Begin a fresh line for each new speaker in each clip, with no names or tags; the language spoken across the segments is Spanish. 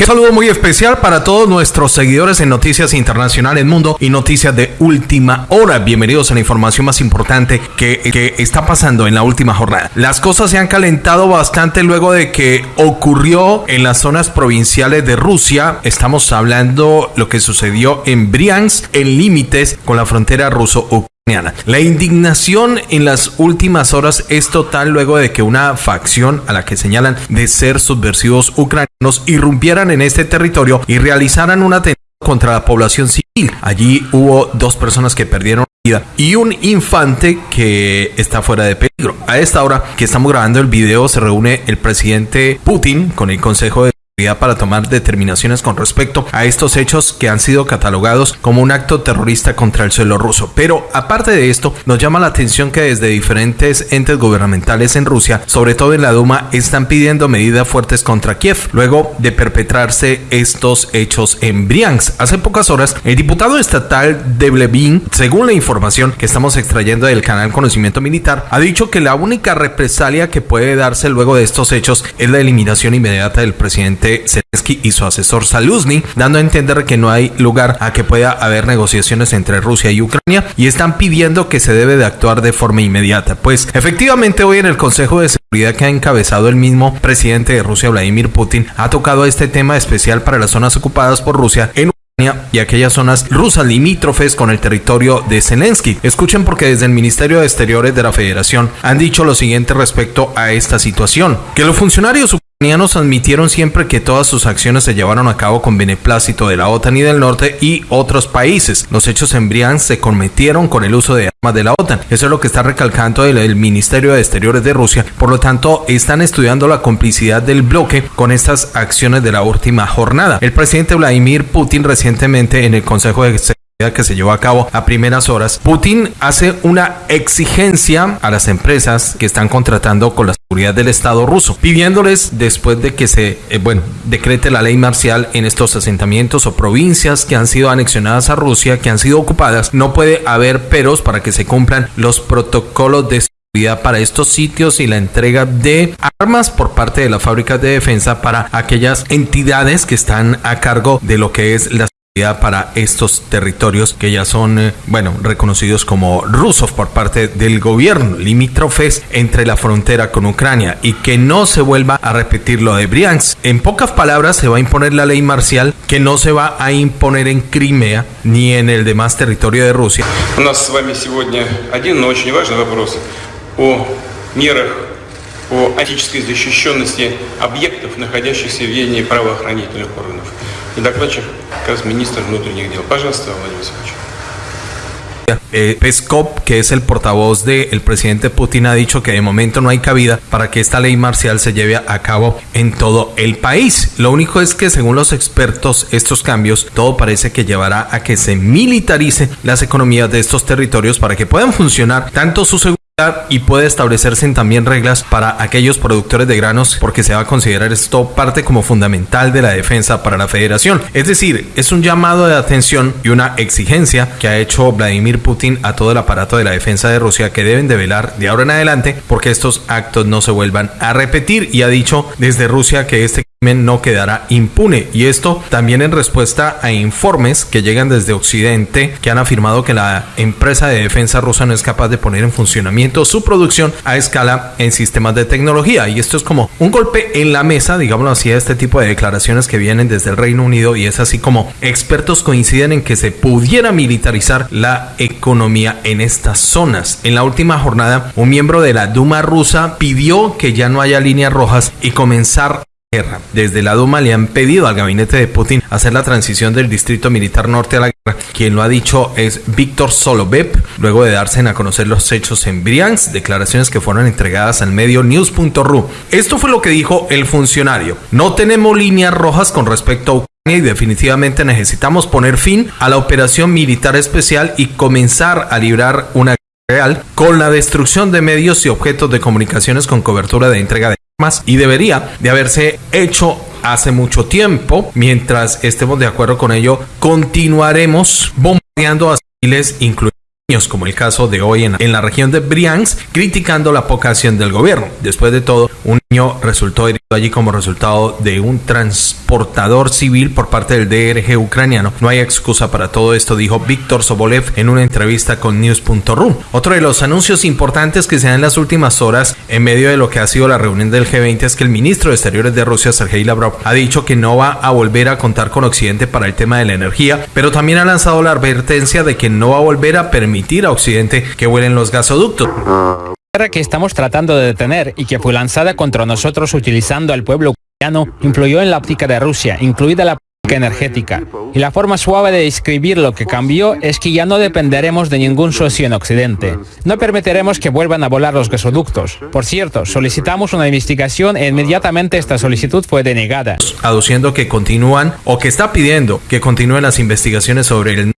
Un saludo muy especial para todos nuestros seguidores en Noticias Internacionales Mundo y Noticias de Última Hora. Bienvenidos a la información más importante que, que está pasando en la última jornada. Las cosas se han calentado bastante luego de que ocurrió en las zonas provinciales de Rusia. Estamos hablando lo que sucedió en Briansk, en límites con la frontera ruso-ucraniana. La indignación en las últimas horas es total luego de que una facción a la que señalan de ser subversivos ucranianos irrumpieran en este territorio y realizaran un atentado contra la población civil. Allí hubo dos personas que perdieron vida y un infante que está fuera de peligro. A esta hora que estamos grabando el video se reúne el presidente Putin con el Consejo de para tomar determinaciones con respecto a estos hechos que han sido catalogados como un acto terrorista contra el suelo ruso. Pero aparte de esto, nos llama la atención que desde diferentes entes gubernamentales en Rusia, sobre todo en la Duma, están pidiendo medidas fuertes contra Kiev luego de perpetrarse estos hechos en Briansk. Hace pocas horas, el diputado estatal de Blevin, según la información que estamos extrayendo del canal Conocimiento Militar, ha dicho que la única represalia que puede darse luego de estos hechos es la eliminación inmediata del presidente Zelensky y su asesor Saluzny, dando a entender que no hay lugar a que pueda haber negociaciones entre Rusia y Ucrania y están pidiendo que se debe de actuar de forma inmediata. Pues efectivamente hoy en el Consejo de Seguridad que ha encabezado el mismo presidente de Rusia, Vladimir Putin, ha tocado este tema especial para las zonas ocupadas por Rusia en y aquellas zonas rusas limítrofes con el territorio de Zelensky. Escuchen porque desde el Ministerio de Exteriores de la Federación han dicho lo siguiente respecto a esta situación, que los funcionarios ucranianos admitieron siempre que todas sus acciones se llevaron a cabo con beneplácito de la OTAN y del norte y otros países. Los hechos en Briansk se cometieron con el uso de armas de la OTAN. Eso es lo que está recalcando el, el, Ministerio de Exteriores de Rusia. Por lo tanto, están estudiando la complicidad del bloque con estas acciones de la última jornada. El presidente Vladimir Putin recientemente en el Consejo de que se llevó a cabo a primeras horas, Putin hace una exigencia a las empresas que están contratando con la seguridad del Estado ruso, pidiéndoles después de que se, eh, bueno, decrete la ley marcial en estos asentamientos o provincias que han sido anexionadas a Rusia, que han sido ocupadas, no puede haber peros para que se cumplan los protocolos de seguridad para estos sitios y la entrega de armas por parte de las fábricas de defensa para aquellas entidades que están a cargo de lo que es la para estos territorios que ya son, eh, bueno, reconocidos como rusos por parte del gobierno, limítrofes entre la frontera con Ucrania y que no se vuelva a repetir lo de Briansk. En pocas palabras, se va a imponer la ley marcial que no se va a imponer en Crimea ni en el demás territorio de Rusia.
У нас с вами сегодня один, но очень важный вопрос о мерах по антической защищенности объектов, находящихся в ведении правоохранительных органов. И докладчик как раз министр внутренних дел. Пожалуйста, Владимир Васильевич.
Eh, Peskov, que es el portavoz del presidente Putin, ha dicho que de momento no hay cabida para que esta ley marcial se lleve a cabo en todo el país. Lo único es que según los expertos, estos cambios, todo parece que llevará a que se militarice las economías de estos territorios para que puedan funcionar tanto su seguridad y puede establecerse también reglas para aquellos productores de granos porque se va a considerar esto parte como fundamental de la defensa para la federación. Es decir, es un llamado de atención y una exigencia que ha hecho Vladimir Putin a todo el aparato de la defensa de Rusia que deben de velar de ahora en adelante porque estos actos no se vuelvan a repetir y ha dicho desde Rusia que este no quedará impune. Y esto también en respuesta a informes que llegan desde Occidente que han afirmado que la empresa de defensa rusa no es capaz de poner en funcionamiento su producción a escala en sistemas de tecnología. Y esto es como un golpe en la mesa, digámoslo así, a este tipo de declaraciones que vienen desde el Reino Unido y es así como expertos coinciden en que se pudiera militarizar la economía en estas zonas. En la última jornada, un miembro de la Duma rusa pidió que ya no haya líneas rojas y comenzar guerra. Desde la Duma le han pedido al gabinete de Putin hacer la transición del distrito militar norte a la guerra. Quien lo ha dicho es Víctor Solovev, luego de darse a conocer los hechos en Briansk, declaraciones que fueron entregadas al medio news.ru. Esto fue lo que dijo el funcionario. No tenemos líneas rojas con respecto a Ucrania y definitivamente necesitamos poner fin a la operación militar especial y comenzar a librar una guerra real con la destrucción de medios y objetos de comunicaciones con cobertura de entrega de y debería de haberse hecho hace mucho tiempo. Mientras estemos de acuerdo con ello, continuaremos bombardeando a civiles, incluyendo como el caso de hoy en, en la región de Briansk, criticando la poca acción del gobierno. Después de todo, un niño resultó herido allí como resultado de un transportador civil por parte del DRG ucraniano. No hay excusa para todo esto, dijo Víctor Sobolev en una entrevista con News.ru. Otro de los anuncios importantes que se dan en las últimas horas en medio de lo que ha sido la reunión del G20 es que el ministro de Exteriores de Rusia, Sergei Lavrov, ha dicho que no va a volver a contar con Occidente para el tema de la energía, pero también ha lanzado la advertencia de que no va a volver a permitir a Occidente que vuelen los gasoductos
que estamos tratando de detener y que fue lanzada contra nosotros utilizando al pueblo ucraniano influyó en la óptica de Rusia, incluida la política energética. Y la forma suave de describir lo que cambió es que ya no dependeremos de ningún socio en Occidente. No permitiremos que vuelvan a volar los gasoductos. Por cierto, solicitamos una investigación e inmediatamente esta solicitud fue denegada.
Aduciendo que continúan o que está pidiendo que continúen las investigaciones sobre el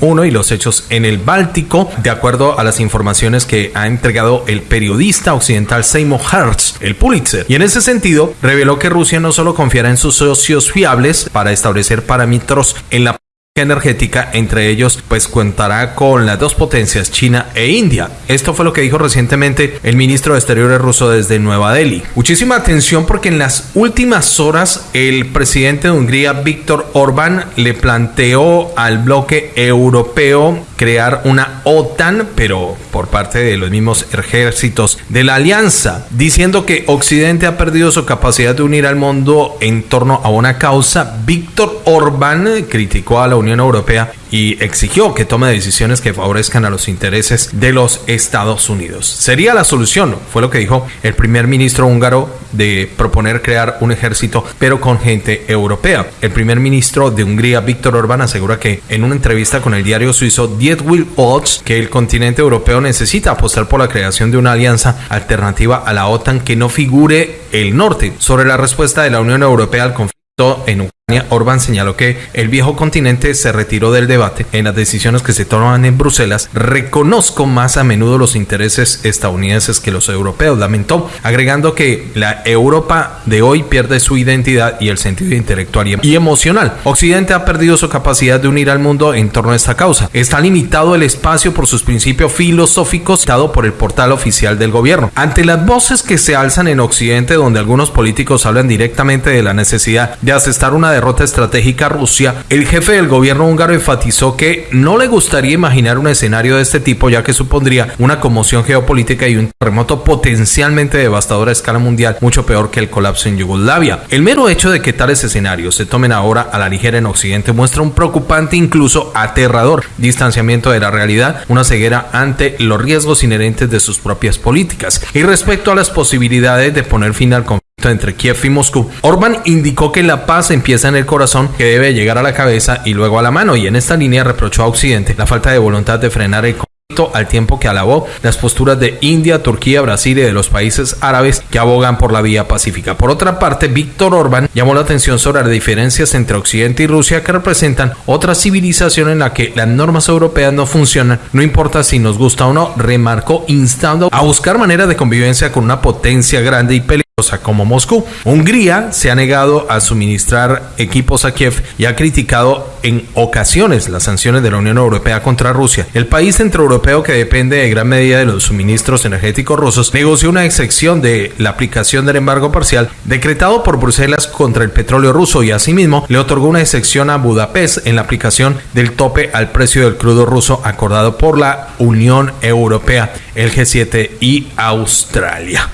1 y los hechos en el Báltico, de acuerdo a las informaciones que ha entregado el periodista occidental Seymour Hertz, el Pulitzer. Y en ese sentido, reveló que Rusia no solo confiará en sus socios fiables para establecer parámetros en la energética, entre ellos pues contará con las dos potencias, China e India. Esto fue lo que dijo recientemente el ministro de Exteriores ruso desde Nueva Delhi. Muchísima atención porque en las últimas horas el presidente de Hungría, Víctor Orbán, le planteó al bloque europeo crear una OTAN, pero por parte de los mismos ejércitos de la alianza, diciendo que Occidente ha perdido su capacidad de unir al mundo en torno a una causa. Víctor Orbán criticó a la Unión Unión Europea y exigió que tome decisiones que favorezcan a los intereses de los Estados Unidos. Sería la solución, fue lo que dijo el primer ministro húngaro de proponer crear un ejército, pero con gente europea. El primer ministro de Hungría, Víctor Orbán, asegura que en una entrevista con el diario suizo Will Odds que el continente europeo necesita apostar por la creación de una alianza alternativa a la OTAN que no figure el norte. Sobre la respuesta de la Unión Europea al conflicto en Ucrania, Orbán señaló que el viejo continente se retiró del debate en las decisiones que se toman en Bruselas. Reconozco más a menudo los intereses estadounidenses que los europeos, lamentó, agregando que la Europa de hoy pierde su identidad y el sentido intelectual y emocional. Occidente ha perdido su capacidad de unir al mundo en torno a esta causa. Está limitado el espacio por sus principios filosóficos dado por el portal oficial del gobierno. Ante las voces que se alzan en Occidente, donde algunos políticos hablan directamente de la necesidad de asestar una derrota estratégica Rusia, el jefe del gobierno húngaro enfatizó que no le gustaría imaginar un escenario de este tipo ya que supondría una conmoción geopolítica y un terremoto potencialmente devastador a escala mundial, mucho peor que el colapso en Yugoslavia. El mero hecho de que tales escenarios se tomen ahora a la ligera en Occidente muestra un preocupante, incluso aterrador, distanciamiento de la realidad, una ceguera ante los riesgos inherentes de sus propias políticas. Y respecto a las posibilidades de poner fin al conflicto, entre Kiev y Moscú, Orbán indicó que la paz empieza en el corazón, que debe llegar a la cabeza y luego a la mano, y en esta línea reprochó a Occidente la falta de voluntad de frenar el conflicto al tiempo que alabó las posturas de India, Turquía, Brasil y de los países árabes que abogan por la vía pacífica. Por otra parte, Víctor Orbán llamó la atención sobre las diferencias entre Occidente y Rusia que representan otra civilización en la que las normas europeas no funcionan, no importa si nos gusta o no, remarcó instando a buscar maneras de convivencia con una potencia grande y peligrosa como Moscú. Hungría se ha negado a suministrar equipos a Kiev y ha criticado en ocasiones las sanciones de la Unión Europea contra Rusia. El país centroeuropeo que depende de gran medida de los suministros energéticos rusos negoció una excepción de la aplicación del embargo parcial decretado por Bruselas contra el petróleo ruso y asimismo le otorgó una excepción a Budapest en la aplicación del tope al precio del crudo ruso acordado por la Unión Europea, el G7 y Australia.